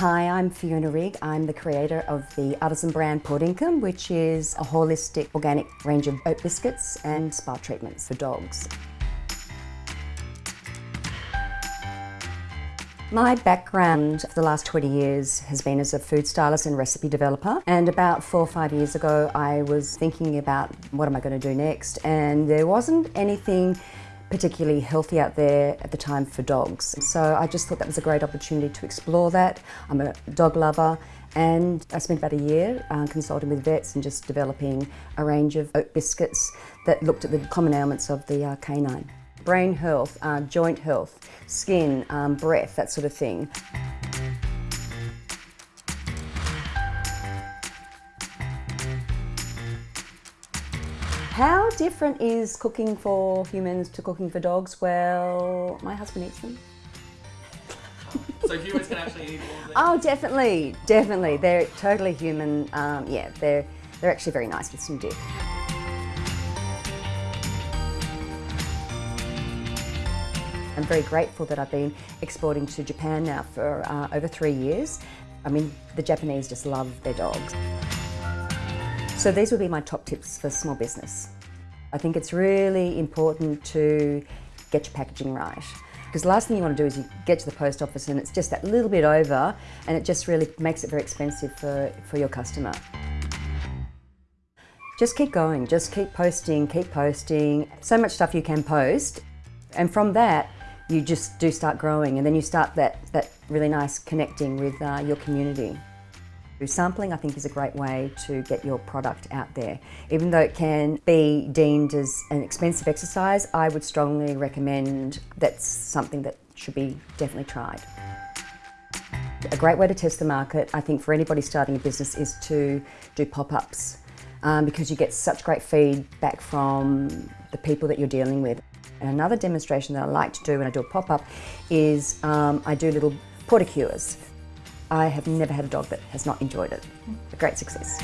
Hi, I'm Fiona Rigg. I'm the creator of the artisan brand Pawdinkum, which is a holistic organic range of oat biscuits and spa treatments for dogs. My background for the last 20 years has been as a food stylist and recipe developer and about four or five years ago I was thinking about what am I going to do next and there wasn't anything particularly healthy out there at the time for dogs. So I just thought that was a great opportunity to explore that. I'm a dog lover and I spent about a year uh, consulting with vets and just developing a range of oat biscuits that looked at the common ailments of the uh, canine brain health, uh, joint health, skin, um, breath, that sort of thing. How different is cooking for humans to cooking for dogs? Well, my husband eats them. so humans can actually eat all Oh, definitely, definitely. They're totally human. Um, yeah, they're they're actually very nice with some dip. I'm very grateful that I've been exporting to Japan now for uh, over three years. I mean, the Japanese just love their dogs. So these would be my top tips for small business. I think it's really important to get your packaging right. Because the last thing you want to do is you get to the post office and it's just that little bit over and it just really makes it very expensive for, for your customer. Just keep going, just keep posting, keep posting. So much stuff you can post. And from that, you just do start growing and then you start that, that really nice connecting with uh, your community. Sampling I think is a great way to get your product out there. Even though it can be deemed as an expensive exercise, I would strongly recommend that's something that should be definitely tried. A great way to test the market, I think for anybody starting a business is to do pop-ups um, because you get such great feedback from the people that you're dealing with. And another demonstration that I like to do when I do a pop-up is um, I do little pawdicures. I have never had a dog that has not enjoyed it. A great success.